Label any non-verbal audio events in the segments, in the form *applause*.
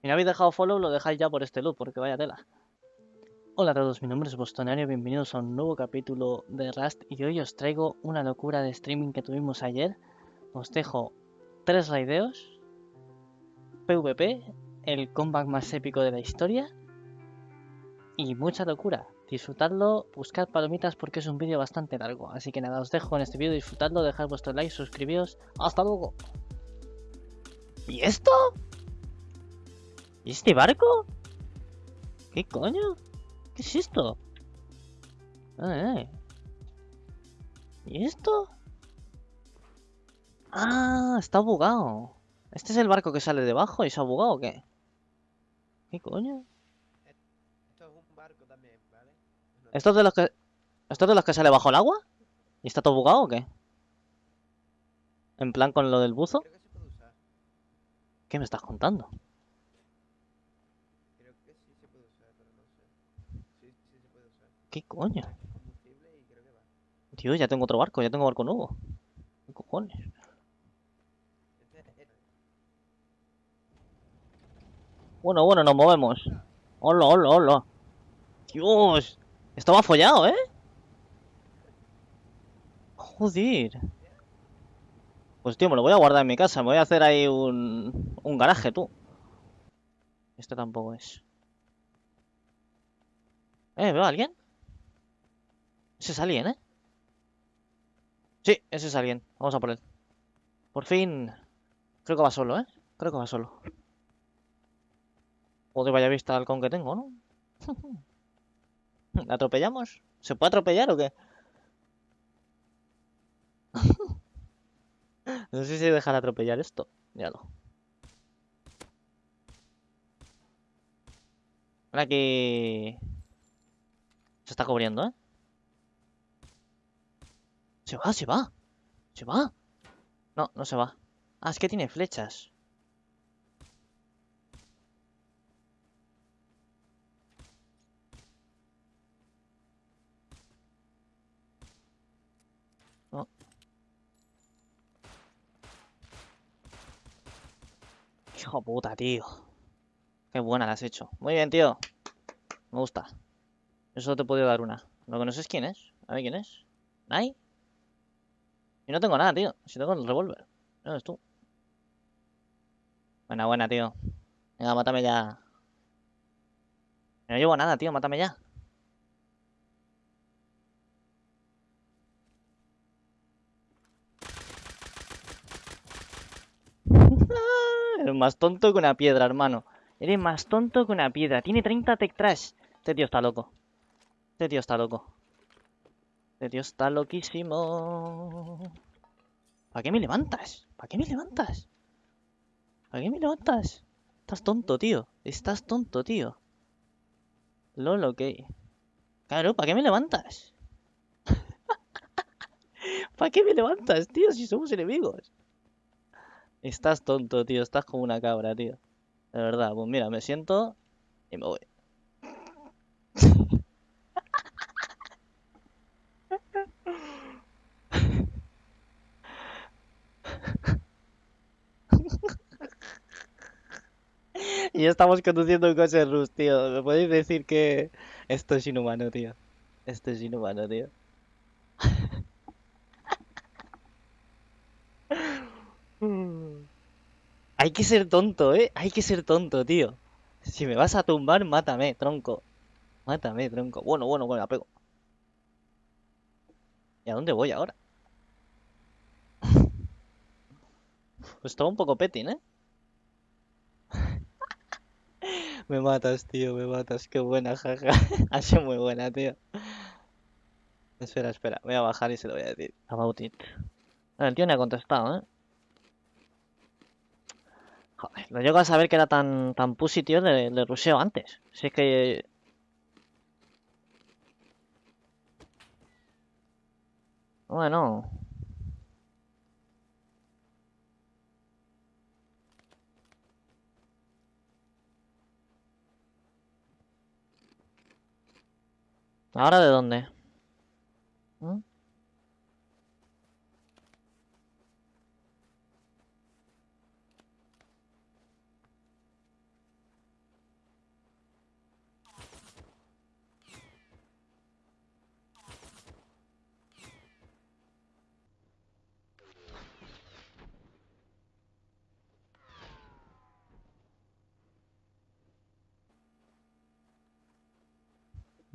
Si no habéis dejado follow, lo dejáis ya por este loop, porque vaya tela. Hola a todos, mi nombre es Bostonario, bienvenidos a un nuevo capítulo de Rust y hoy os traigo una locura de streaming que tuvimos ayer. Os dejo tres raideos, PvP, el comeback más épico de la historia y mucha locura. Disfrutadlo, buscad palomitas porque es un vídeo bastante largo. Así que nada, os dejo en este vídeo, disfrutadlo, dejad vuestro like, suscribíos. ¡Hasta luego! ¿Y esto? ¿Y este barco? ¿Qué coño? ¿Qué es esto? Eh, eh. ¿Y esto? Ah, está bugado. ¿Este es el barco que sale debajo y se ha bugado o qué? ¿Qué coño? Esto es un barco también, ¿vale? No- ¿Esto es de los que... ¿Esto es de los que sale bajo el agua? ¿Y está todo bugado o qué? ¿En plan con lo del buzo? Creo que se puede usar. ¿Qué me estás contando? Creo que sí se puede usar, pero no sé. Sí, sí se puede usar. ¿Qué coño? Tío, ya tengo otro barco, ya tengo barco nuevo. ¿Qué cojones? Bueno, bueno, nos movemos. Hola, hola, hola. Dios. Esto va follado, ¿eh? Joder. Pues tío, me lo voy a guardar en mi casa. Me voy a hacer ahí un, un garaje, tú. Este tampoco es. Eh, ¿veo a alguien? Ese es alguien, ¿eh? Sí, ese es alguien. Vamos a por él. Por fin. Creo que va solo, ¿eh? Creo que va solo. Joder, vaya vista al halcón que tengo, ¿no? *laughs* ¿La atropellamos? ¿Se puede atropellar o qué? *laughs* no sé si dejar atropellar esto. Míralo. Ahora que... Se está cubriendo, ¿eh? Se va, se va. Se va. No, no se va. Ah, es que tiene flechas. Hijo puta, tío. Qué buena la has hecho. Muy bien, tío. Me gusta. Yo solo te he podido dar una. Lo que no sé es quién es. A ver quién es. ¿Nai? Y no tengo nada, tío. Si tengo el revólver. No eres tú. Buena, buena, tío. Venga, mátame ya. No llevo nada, tío. Mátame ya. *laughs* Eres más tonto que una piedra, hermano. Eres más tonto que una piedra. Tiene 30 tech trash. Este tío está loco. Este tío está loco. Este tío está loquísimo. ¿Para qué me levantas? ¿Para qué me levantas? ¿Para qué me levantas? Estás tonto, tío. Estás tonto, tío. Lolo, ¿qué? Claro, ¿para qué me levantas? *laughs* ¿Para qué me levantas, tío? Si somos enemigos. Estás tonto, tío. Estás como una cabra, tío. De verdad. Pues mira, me siento y me voy. Y estamos conduciendo un coche Rus, tío. ¿Me podéis decir que esto es inhumano, tío? Esto es inhumano, tío. *laughs* Hay que ser tonto, ¿eh? Hay que ser tonto, tío. Si me vas a tumbar, mátame, tronco. Mátame, tronco. Bueno, bueno, bueno, la pego. ¿Y a dónde voy ahora? *laughs* Pues todo un poco petting, ¿eh? Me matas, tío, me matas. Qué buena, jaja. *laughs* Ha sido muy buena, tío. Espera, espera. Voy a bajar y se lo voy a decir. About it. Ah, El tío me ha contestado, ¿eh? Joder, no llego a saber que era tan, tan pussy, tío, de, de ruseo antes. Si es que... Bueno... ¿Ahora de dónde?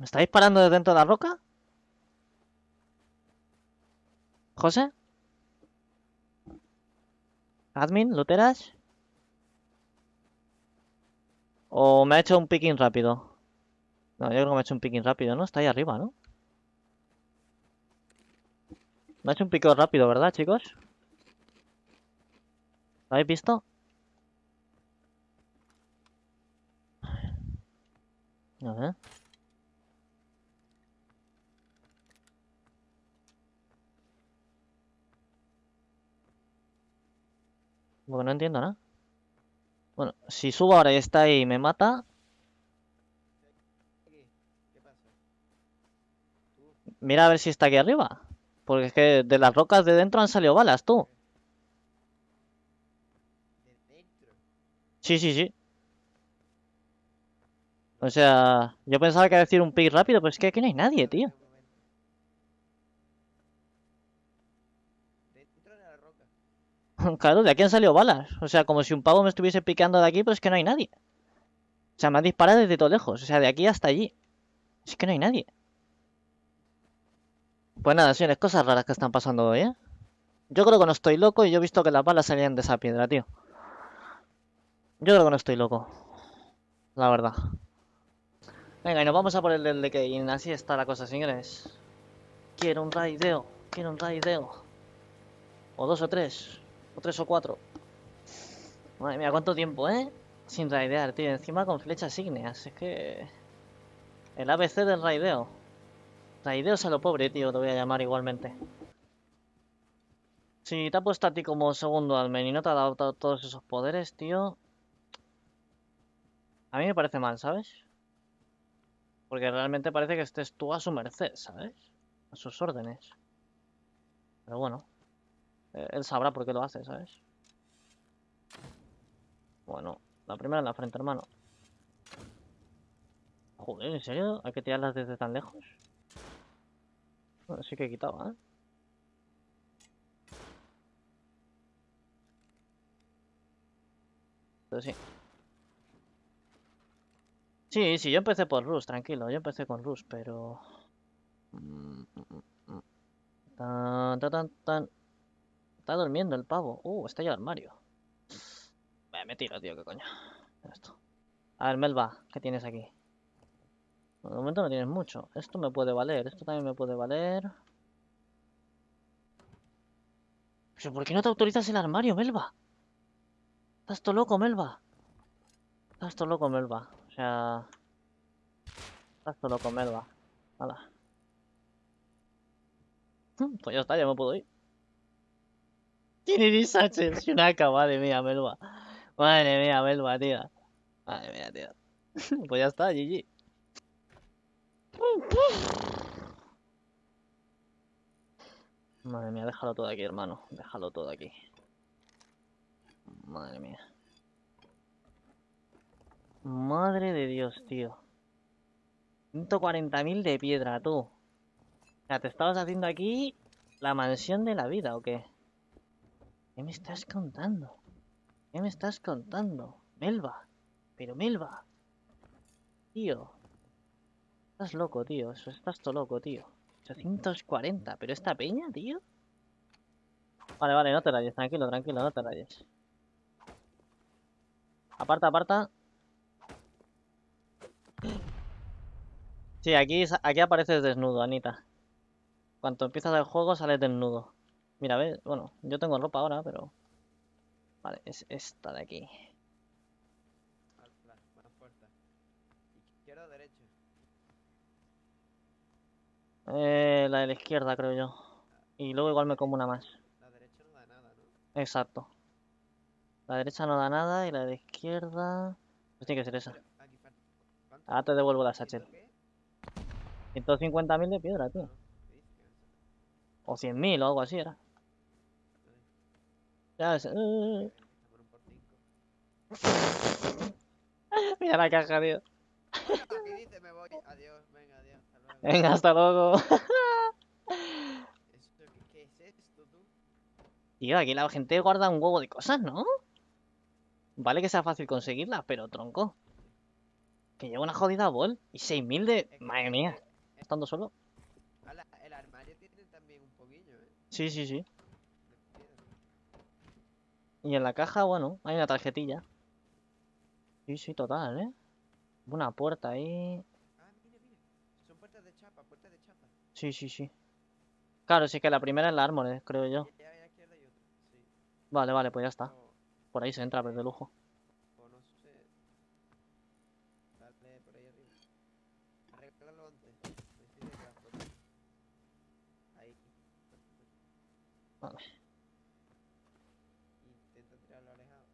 ¿Me está disparando desde dentro de la roca? ¿José? ¿Admin? ¿Luteras? ¿O me ha hecho un picking rápido? No, yo creo que me ha hecho un picking rápido, ¿no? Está ahí arriba, ¿no? Me ha hecho un pico rápido, ¿verdad, chicos? ¿Lo habéis visto? A ver. Porque no entiendo nada. Bueno, si subo ahora y está ahí y me mata, mira a ver si está aquí arriba. Porque es que de las rocas de dentro han salido balas, tú. Sí, sí, sí. O sea, yo pensaba que iba a decir un pick rápido, pero es que aquí no hay nadie, tío. Un momento. Dentro de la roca. *laughs* Claro, de aquí han salido balas. O sea, como si un pavo me estuviese picando de aquí, pero es que no hay nadie. O sea, me ha disparado desde todo lejos. O sea, de aquí hasta allí. Es que no hay nadie. Pues nada, señores, cosas raras que están pasando hoy, ¿eh? Yo creo que no estoy loco y yo he visto que las balas salían de esa piedra, tío. Yo creo que no estoy loco. La verdad. Venga, y nos vamos a por el del decay. Así está la cosa, señores. Quiero un raideo. Quiero un raideo. O dos o tres. O tres o cuatro. Madre mía, cuánto tiempo, ¿eh? Sin raidear, tío. Encima con flechas ígneas. Es que... El ABC del raideo. Raideos a lo pobre, tío. Te voy a llamar igualmente. Si te ha puesto a ti como segundo admin y no te ha dado to- todos esos poderes, tío... A mí me parece mal, ¿sabes? Porque realmente parece que estés tú a su merced, ¿sabes? A sus órdenes. Pero bueno. Eh, Él sabrá por qué lo hace, ¿sabes? Bueno, la primera en la frente, hermano. Joder, ¿en serio? ¿Hay que tirarlas desde tan lejos? Bueno, sí que he quitado, ¿eh? Pero sí. Sí, sí, yo empecé por Rus, tranquilo. Yo empecé con Rus, pero... Mm, mm, mm. Tan, tan, tan, tan. Está durmiendo el pavo. Uh, está ya el armario. Me tiro, tío, qué coño. Esto. A ver, Melba, ¿qué tienes aquí? De momento no tienes mucho. Esto me puede valer, esto también me puede valer. ¿Pero por qué no te autorizas el armario, Melba? Estás todo loco, Melba. Estás todo loco, Melba. O sea... Estás todo loco, Melba. Hala. *laughs* Pues ya está, ya me puedo ir. Trinity Sánchez, Shunaka, madre mía, Melba. Madre mía, Melba, tía. Madre mía, tío. *laughs* Pues ya está, GG. Madre mía, déjalo todo aquí, hermano. Déjalo todo aquí. Madre mía. Madre de Dios, tío. 140.000 de piedra, tú. O sea, ¿te estabas haciendo aquí la mansión de la vida o qué? ¿Qué me estás contando? ¿Qué me estás contando? Melba. Pero Melba. Tío. Estás loco, tío. Eso estás todo loco, tío. 840. ¿Pero esta peña, tío? Vale, vale, no te rayes. Tranquilo, tranquilo, no te rayes. Aparta, aparta. Sí, aquí, aquí apareces desnudo, Anita. Cuando empiezas el juego sales desnudo. Mira, ves, bueno, yo tengo ropa ahora, pero... Vale, es esta de aquí. Alfa, más fuerte. Izquierda o derecha. Eh, la de la izquierda, creo yo. Y luego igual me como una más. La derecha no da nada, ¿no? Exacto. La derecha no da nada y la de izquierda... Pues tiene que ser esa. Ahora te devuelvo la Satchel. ¿Qué? 150.000 de piedra, tío. No, ¿qué dices? O 100.000 o algo así era. Ya ves, eh, Por un por cinco. *laughs* Mira la caja, tío. Aquí dice me voy. Adiós, venga, adiós. Hasta luego. Venga, hasta luego. *laughs* ¿qué, ¿Qué es esto, tú? Tío, aquí la gente guarda un huevo de cosas, ¿no? Vale que sea fácil conseguirlas, pero tronco. Que lleva una jodida bol. Y 6.000 de... Madre mía. Estando solo. el armario tiene también un poquillo, ¿eh? Sí, sí, sí. Y en la caja, bueno, hay una tarjetilla. Sí, sí, total, ¿eh? Una puerta ahí. Ah, mira, mira. Son puertas de chapa, puertas de chapa. Sí, sí, sí. Claro, sí que la primera es la Armored, creo yo. Vale, vale, pues ya está. Por ahí se entra, pero de lujo. o no sé. Dale por ahí arriba. Arréglalo antes. Me sirve la foto. Ahí. Vale. Intenta tirarlo alejado.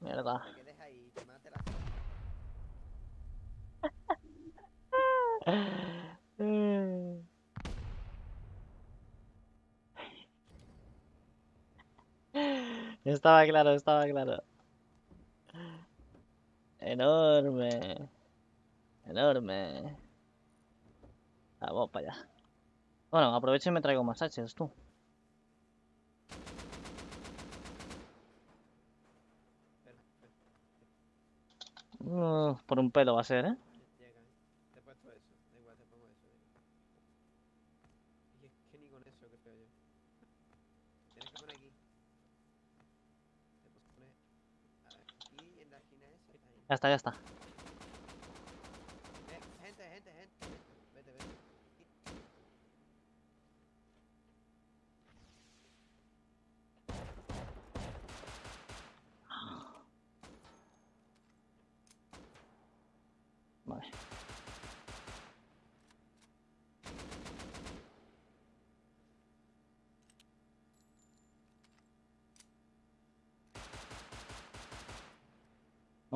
Mierda. *laughs* Estaba claro, estaba claro. Enorme. Enorme. Vamos para allá. Bueno, aprovecho y me traigo más haches, tú. Uh, por un pelo va a ser, ¿eh? Ya está, ya está. Eh, gente, gente, gente. Vete, vete. Vale.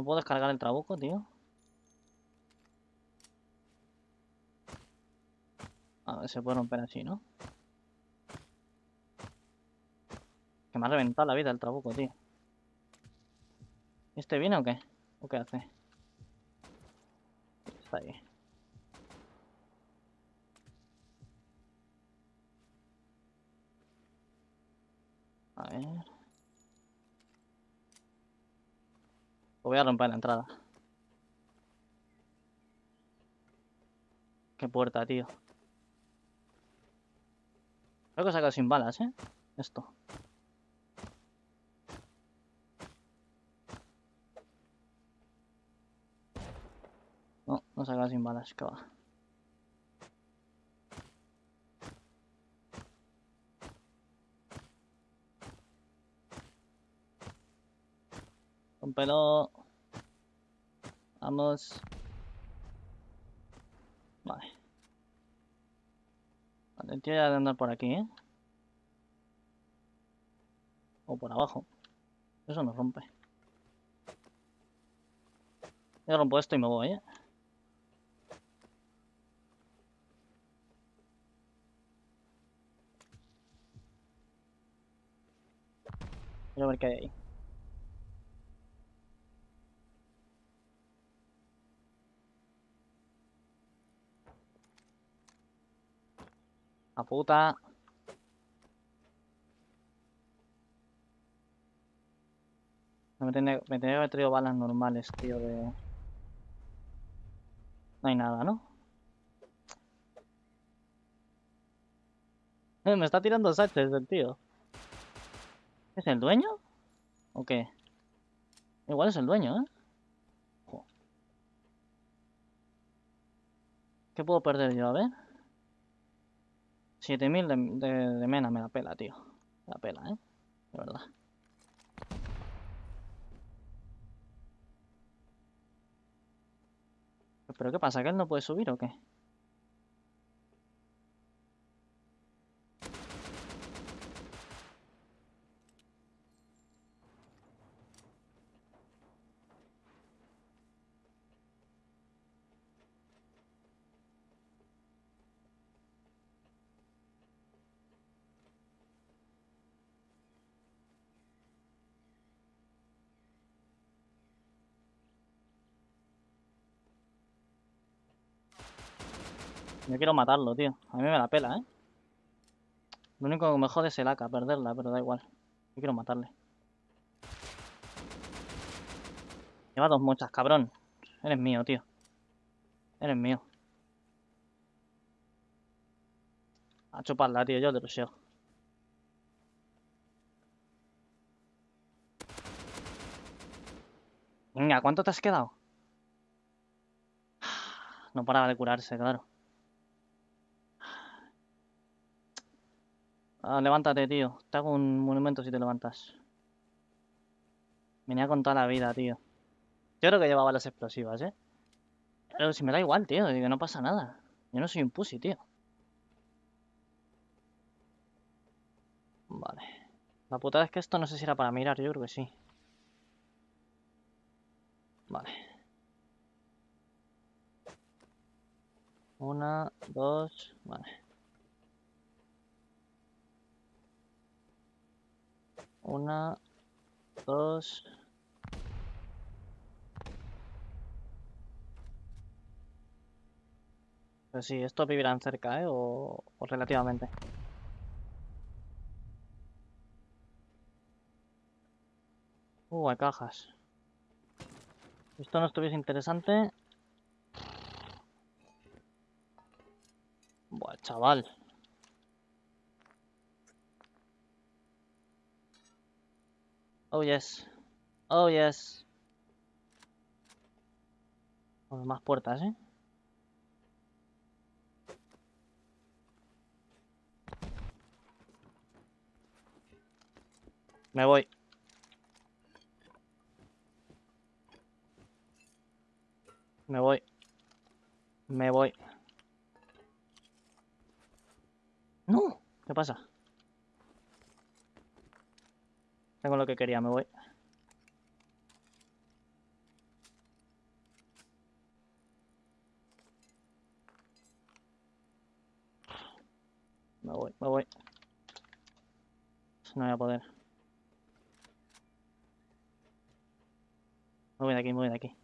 Puedo descargar el trabuco, tío. A ver, se puede romper así, ¿no? Que me ha reventado la vida el trabuco, tío. ¿Este viene o qué? ¿O qué hace? Está ahí. A ver. Pues voy a romper la entrada. Qué puerta, tío. Creo que he sacado sin balas, ¿eh? Esto. No, no he sacado sin balas, que va. Rompelo. Vamos. Vale. Vale, tío ya andar por aquí, ¿eh? O por abajo. Eso no rompe. Yo rompo esto y me voy, ¿eh? Quiero ver qué hay ahí. La puta. Me tenía, me que haber traído balas normales, tío, de... No hay nada, ¿no? Eh, me está tirando sachets el tío. ¿Es el dueño? ¿O qué? Igual es el dueño, ¿eh? ¿Qué puedo perder yo? A ver. 7000 de, de, de mena me la pela, tío. Me la pela, ¿eh? De verdad. ¿Pero qué pasa? ¿Que él no puede subir o qué? Yo quiero matarlo, tío. A mí me la pela, ¿eh? Lo único que me jode es el AK, perderla, pero da igual. Yo quiero matarle. Lleva dos mochas, cabrón. Eres mío, tío. Eres mío. A chuparla, tío, yo te lo. Venga, ¿cuánto te has quedado? *sighs* No paraba de curarse, claro. Ah, levántate, tío. Te hago un monumento si te levantas. Venía con toda la vida, tío. Yo creo que llevaba las explosivas, ¿eh? Pero si me da igual, tío. Que no pasa nada. Yo no soy un pussy, tío. Vale. La putada es que esto no sé si era para mirar. Yo creo que sí. Vale. Una, dos, vale. Una, dos. Pues sí, estos vivirán cerca, ¿eh? O, o relativamente. Uh, hay cajas. Si esto no estuviese interesante... Buah, chaval. Oh, yes. Oh, yes. Más puertas, ¿eh? Me voy. Me voy. Me voy. ¡No! ¿Qué pasa? Tengo lo que quería, me voy. Me voy, me voy. No voy a poder. Me voy de aquí, me voy de aquí.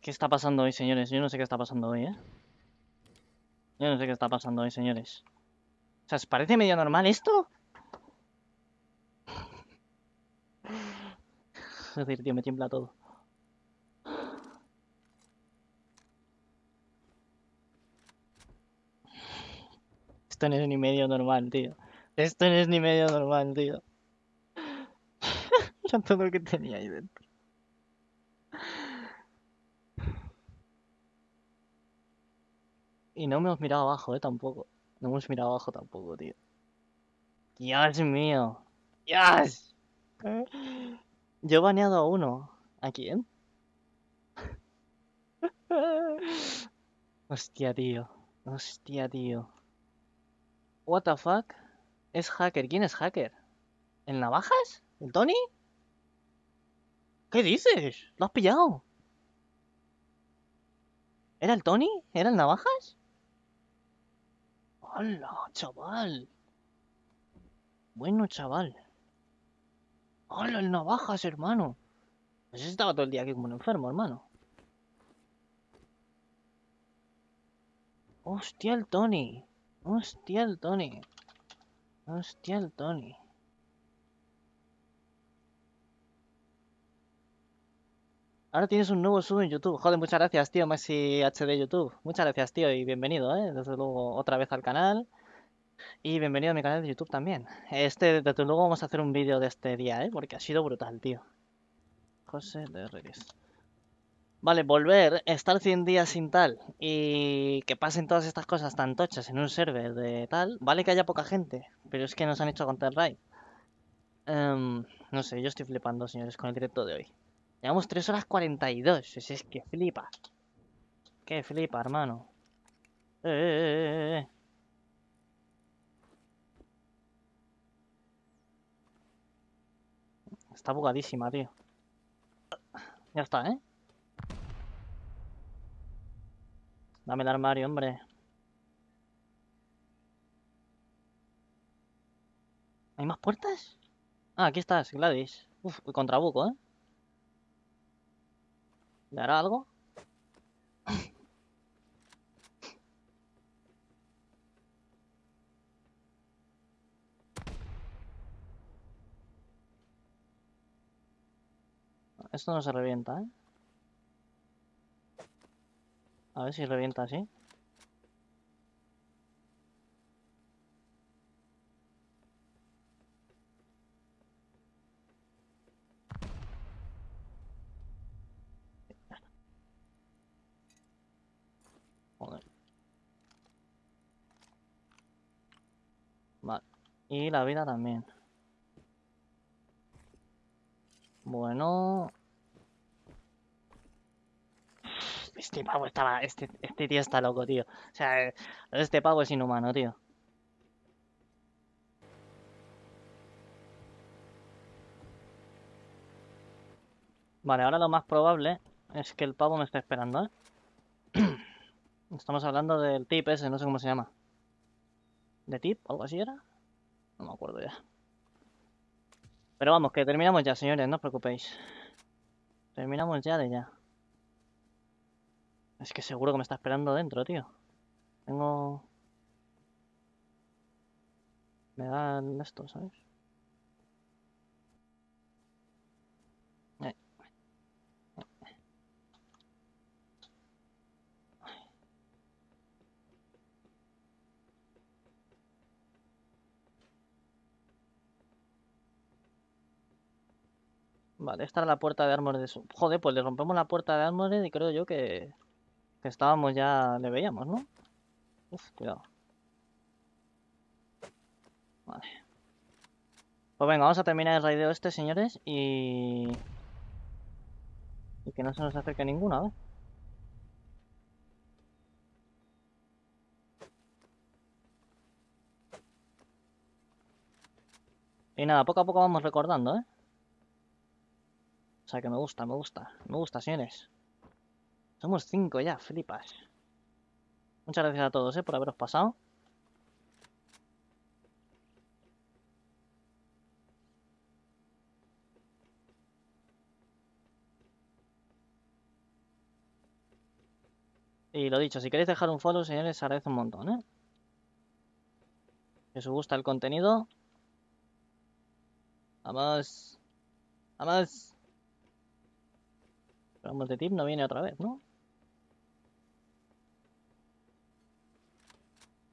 ¿Qué está pasando hoy, señores? Yo no sé qué está pasando hoy, ¿eh? Yo no sé qué está pasando hoy, señores. O sea, ¿os parece medio normal esto? Joder, tío, me tiembla todo. Esto no es ni medio normal, tío. Esto no es ni medio normal, tío. *laughs* Era todo lo que tenía ahí dentro. Y no me hemos mirado abajo, eh, tampoco. No hemos mirado abajo tampoco, tío. Dios mío. Dios. Yo he baneado a uno. ¿A quién? *laughs* Hostia, tío. Hostia, tío. What the fuck? Es hacker. ¿Quién es hacker? ¿El Navajas? ¿El Tony? ¿Qué dices? ¿Lo has pillado? ¿Era el Tony? ¿Era el Navajas? ¡Hala, chaval! Bueno, chaval. ¡Hala, el Navajas, hermano! Pues estaba todo el día aquí como un enfermo, hermano. Hostia, el Tony. Hostia, el Tony. Hostia, el Tony. Ahora tienes un nuevo sub en YouTube. Joder, muchas gracias, tío, Messi HD YouTube. Muchas gracias, tío, y bienvenido, ¿eh? Desde luego, otra vez al canal. Y bienvenido a mi canal de YouTube también. Este, desde luego, vamos a hacer un vídeo de este día, ¿eh? Porque ha sido brutal, tío. José de Reyes. Vale, volver, estar 100 días sin tal y que pasen todas estas cosas tan tochas en un server de tal. Vale que haya poca gente, pero es que nos han hecho Counter Raid. Em, no sé, yo estoy flipando, señores, con el directo de hoy. Llevamos 3 horas 42. Es, es que flipa. Que flipa, hermano. Eh, eh, eh, eh. Está bugadísima, tío. Ya está, ¿eh? Dame el armario, hombre. ¿Hay más puertas? Ah, aquí estás, Gladys. Uf, contra buco, ¿eh? ¿Le hará algo? Esto no se revienta, ¿eh? A ver si revienta así. Joder. Vale. Y la vida también. Bueno. Este pavo estaba. Este, este tío está loco, tío. O sea, este pavo es inhumano, tío. Vale, ahora lo más probable es que el pavo me esté esperando, ¿eh? *clears throat* Estamos hablando del tip ese, no sé cómo se llama. ¿De tip? ¿Algo así era? No me acuerdo ya. Pero vamos, que terminamos ya, señores, no os preocupéis. Terminamos ya de ya. Es que seguro que me está esperando dentro, tío. Tengo... Me dan esto, ¿sabes? Vale, esta era la puerta de Armored de su... Joder, pues le rompemos la puerta de Armored y creo yo que... Que estábamos ya... Le veíamos, ¿no? Uf, cuidado. Vale. Pues venga, vamos a terminar el raideo este, señores, y... Y que no se nos acerque ninguna, ¿vale? Y nada, poco a poco vamos recordando, ¿eh? O sea que me gusta, me gusta, me gusta, señores. Somos cinco ya, flipas. Muchas gracias a todos, ¿eh? Por haberos pasado. Y lo dicho, si queréis dejar un follow, señores, agradece un montón, ¿eh? Si os gusta el contenido. Vamos. Vamos. Vamos de tip no viene otra vez, ¿no?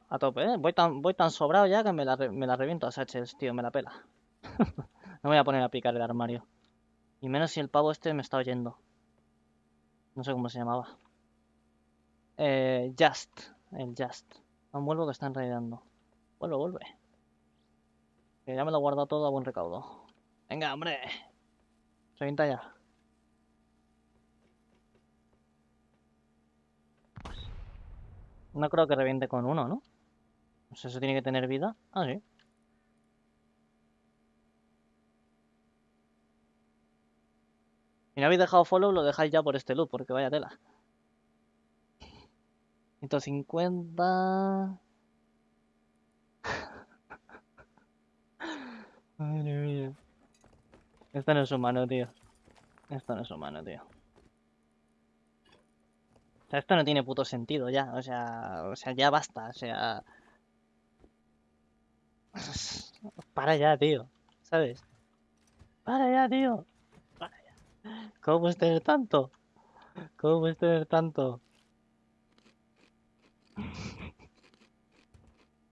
A tope, ¿eh? Voy tan, voy tan sobrado ya que me la, me la reviento a Satchels, tío, me la pela. *laughs* No me voy a poner a picar el armario. Y menos si el pavo este me está oyendo. No sé cómo se llamaba. Eh, Just. El Just. No vuelvo que están raidando. Vuelve, vuelve. Que ya me lo he guardado todo a buen recaudo. Venga, hombre. Revienta ya. No creo que reviente con uno, ¿no? O sea, eso tiene que tener vida. Ah, sí. Si no habéis dejado follow, lo dejáis ya por este loop, porque vaya tela. 150. *laughs* Madre mía. Esto no es humano, tío. Esto no es humano, tío. Esto no tiene puto sentido ya. O sea, o sea, ya basta. O sea. *laughs* Para ya, tío. ¿Sabes? Para ya, tío. Para ya. ¿Cómo puedes tener tanto? ¿Cómo puedes tener tanto?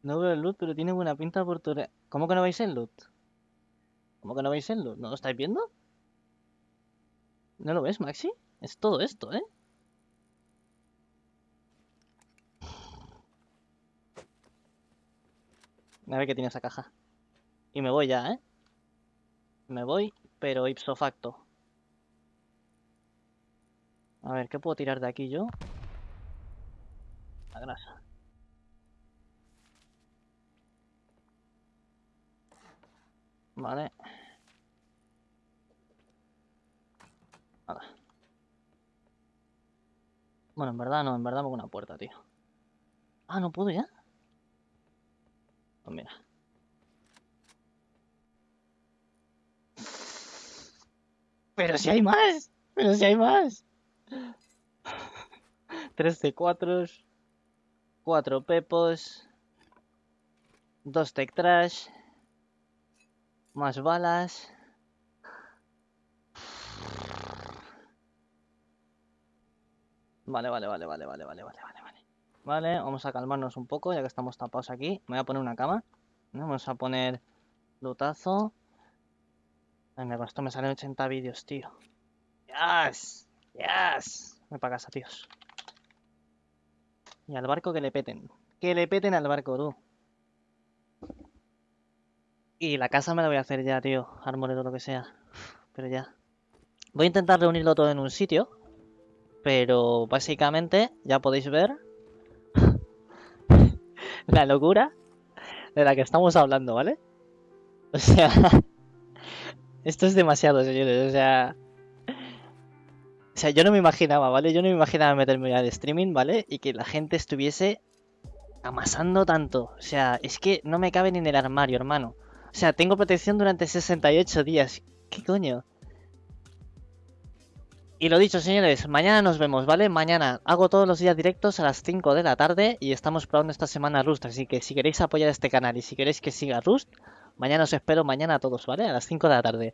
No veo el loot, pero tiene buena pinta por tu... ¿Cómo que no veis el loot? ¿Cómo que no veis el loot? ¿No lo estáis viendo? ¿No lo ves, Maxi? Es todo esto, ¿eh? A ver qué tiene esa caja. Y me voy ya, ¿eh? Me voy, pero ipso facto. A ver, ¿qué puedo tirar de aquí yo? La grasa. Vale. Nada. Bueno, en verdad no, en verdad me hago una puerta, tío. Ah, ¿no puedo ya? No, mira. Pero si hay más. Pero si hay más. *laughs* 3 de 4. 4 pepos. 2 tech. Más balas. Vale, vale, vale, vale, vale, vale, vale vale, vamos a calmarnos un poco, ya que estamos tapados aquí. Me voy a poner una cama. Vamos a poner lutazo. Ay, me costó, me salen 80 vídeos, tío. Yes, yes. Voy para casa, tíos. Y al barco que le peten. Que le peten al barco, tú. Y la casa me la voy a hacer ya, tío. Armoredo, lo que sea. Pero ya. Voy a intentar reunirlo todo en un sitio. Pero básicamente ya podéis ver *laughs* la locura de la que estamos hablando, ¿vale? O sea, *laughs* esto es demasiado, señores. O sea, o sea, yo no me imaginaba, ¿vale? Yo no me imaginaba meterme de streaming, ¿vale? Y que la gente estuviese amasando tanto. O sea, es que no me cabe ni en el armario, hermano. O sea, tengo protección durante 68 días. ¿Qué coño? Y lo dicho, señores, mañana nos vemos, ¿vale? Mañana hago todos los días directos a las 5 de la tarde y estamos probando esta semana Rust. Así que si queréis apoyar este canal y si queréis que siga Rust, mañana os espero mañana a todos, ¿vale? A las 5 de la tarde.